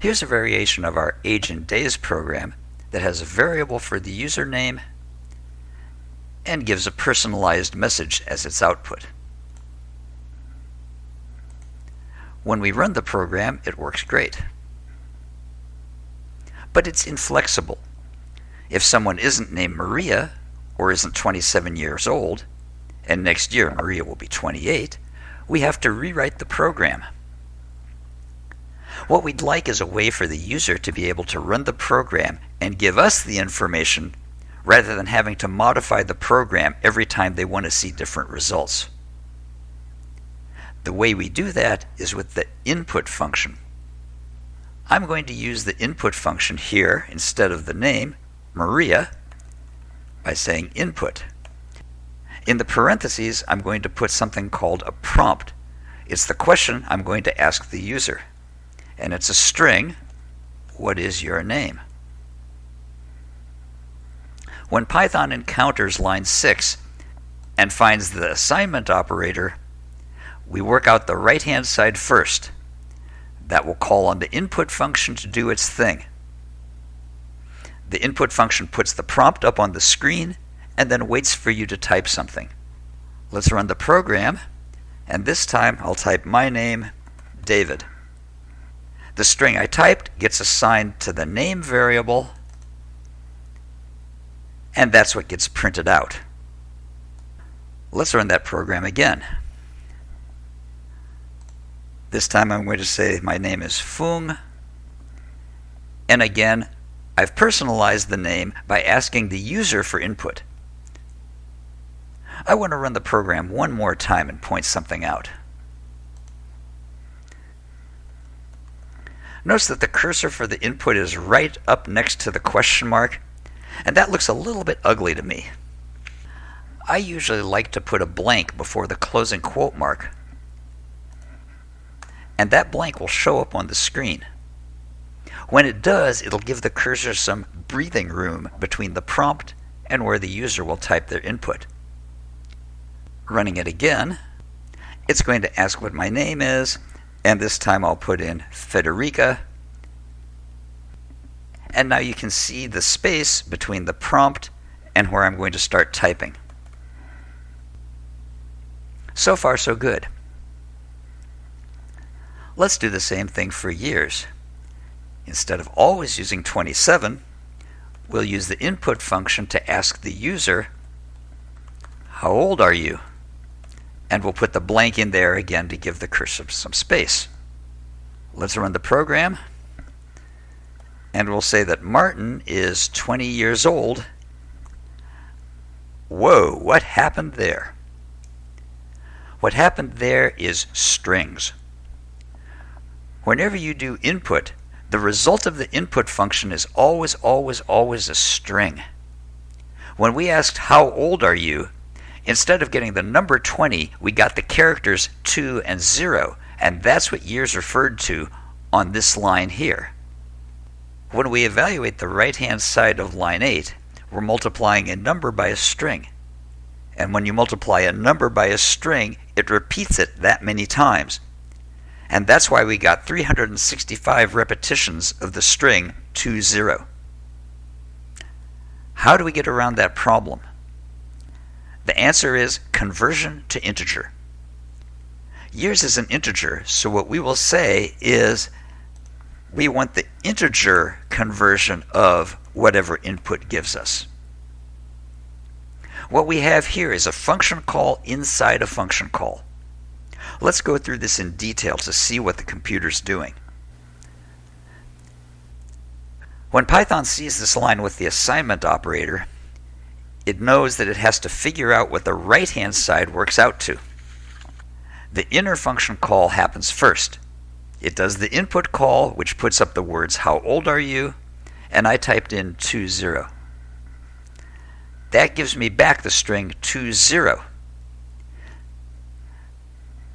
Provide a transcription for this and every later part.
Here's a variation of our age and days program that has a variable for the username and gives a personalized message as its output. When we run the program, it works great. But it's inflexible. If someone isn't named Maria or isn't 27 years old, and next year Maria will be 28, we have to rewrite the program. What we'd like is a way for the user to be able to run the program and give us the information rather than having to modify the program every time they want to see different results. The way we do that is with the input function. I'm going to use the input function here instead of the name, Maria, by saying input. In the parentheses, I'm going to put something called a prompt. It's the question I'm going to ask the user. And it's a string, what is your name? When Python encounters line 6 and finds the assignment operator, we work out the right-hand side first. That will call on the input function to do its thing. The input function puts the prompt up on the screen and then waits for you to type something. Let's run the program, and this time I'll type my name, David. The string I typed gets assigned to the name variable, and that's what gets printed out. Let's run that program again. This time I'm going to say my name is Fung, and again, I've personalized the name by asking the user for input. I want to run the program one more time and point something out. Notice that the cursor for the input is right up next to the question mark, and that looks a little bit ugly to me. I usually like to put a blank before the closing quote mark, and that blank will show up on the screen. When it does, it'll give the cursor some breathing room between the prompt and where the user will type their input running it again, it's going to ask what my name is, and this time I'll put in Federica. And now you can see the space between the prompt and where I'm going to start typing. So far, so good. Let's do the same thing for years. Instead of always using 27, we'll use the input function to ask the user, how old are you? And we'll put the blank in there again to give the cursor some space. Let's run the program and we'll say that Martin is 20 years old. Whoa, what happened there? What happened there is strings. Whenever you do input, the result of the input function is always, always, always a string. When we asked, how old are you, Instead of getting the number 20, we got the characters 2 and 0, and that's what years referred to on this line here. When we evaluate the right-hand side of line 8, we're multiplying a number by a string. And when you multiply a number by a string, it repeats it that many times. And that's why we got 365 repetitions of the string 2, 0. How do we get around that problem? The answer is conversion to integer. Years is an integer, so what we will say is we want the integer conversion of whatever input gives us. What we have here is a function call inside a function call. Let's go through this in detail to see what the computer's doing. When Python sees this line with the assignment operator, it knows that it has to figure out what the right hand side works out to. The inner function call happens first. It does the input call, which puts up the words, How old are you? And I typed in 20. That gives me back the string 20.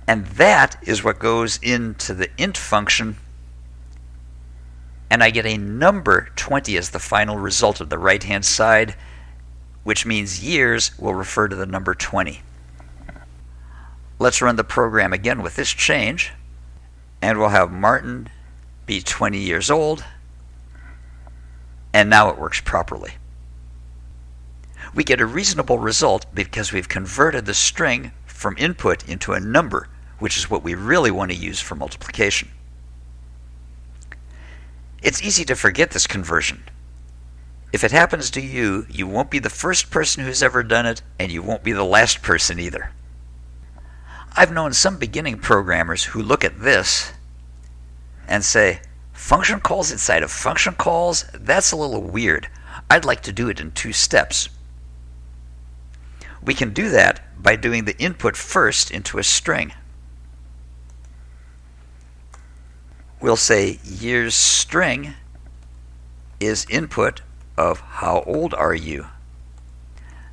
And that is what goes into the int function. And I get a number 20 as the final result of the right hand side which means years will refer to the number 20. Let's run the program again with this change, and we'll have Martin be 20 years old, and now it works properly. We get a reasonable result because we've converted the string from input into a number, which is what we really want to use for multiplication. It's easy to forget this conversion. If it happens to you, you won't be the first person who's ever done it, and you won't be the last person either. I've known some beginning programmers who look at this and say, function calls inside of function calls? That's a little weird. I'd like to do it in two steps. We can do that by doing the input first into a string. We'll say years string is input of how old are you.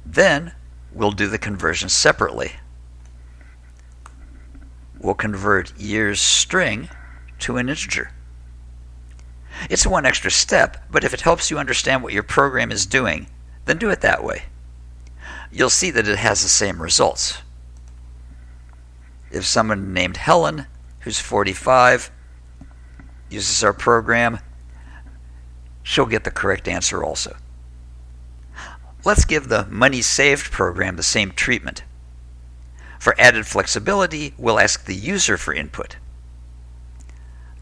Then we'll do the conversion separately. We'll convert years string to an integer. It's one extra step, but if it helps you understand what your program is doing, then do it that way. You'll see that it has the same results. If someone named Helen, who's 45, uses our program, she'll get the correct answer also. Let's give the Money Saved program the same treatment. For added flexibility, we'll ask the user for input.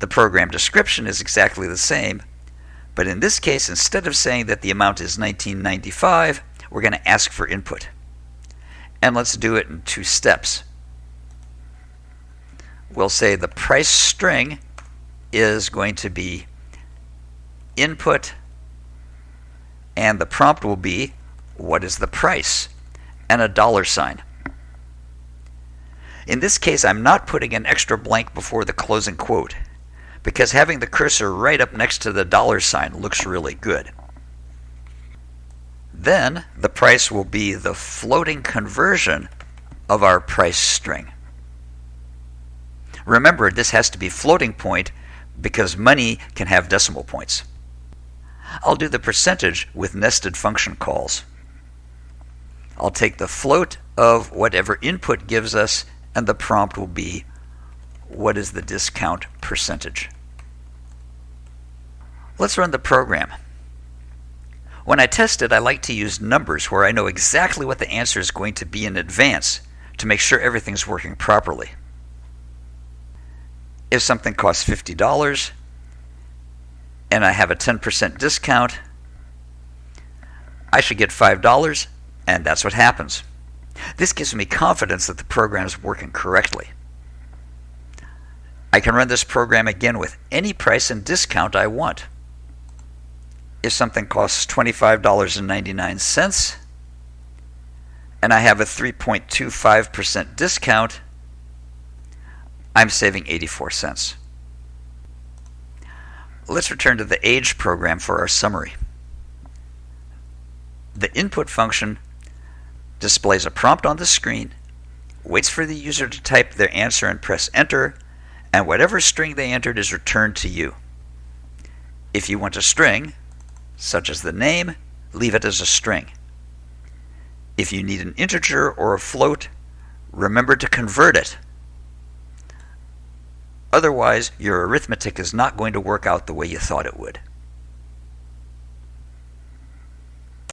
The program description is exactly the same, but in this case, instead of saying that the amount is 1995, we're going to ask for input. And let's do it in two steps. We'll say the price string is going to be input, and the prompt will be, what is the price? And a dollar sign. In this case, I'm not putting an extra blank before the closing quote because having the cursor right up next to the dollar sign looks really good. Then the price will be the floating conversion of our price string. Remember, this has to be floating point because money can have decimal points. I'll do the percentage with nested function calls. I'll take the float of whatever input gives us, and the prompt will be what is the discount percentage. Let's run the program. When I test it, I like to use numbers where I know exactly what the answer is going to be in advance to make sure everything's working properly. If something costs $50 and I have a 10% discount, I should get $5, and that's what happens. This gives me confidence that the program is working correctly. I can run this program again with any price and discount I want. If something costs $25.99 and I have a 3.25% discount, I'm saving 84 cents. Let's return to the age program for our summary. The input function displays a prompt on the screen, waits for the user to type their answer and press enter, and whatever string they entered is returned to you. If you want a string, such as the name, leave it as a string. If you need an integer or a float, remember to convert it. Otherwise, your arithmetic is not going to work out the way you thought it would.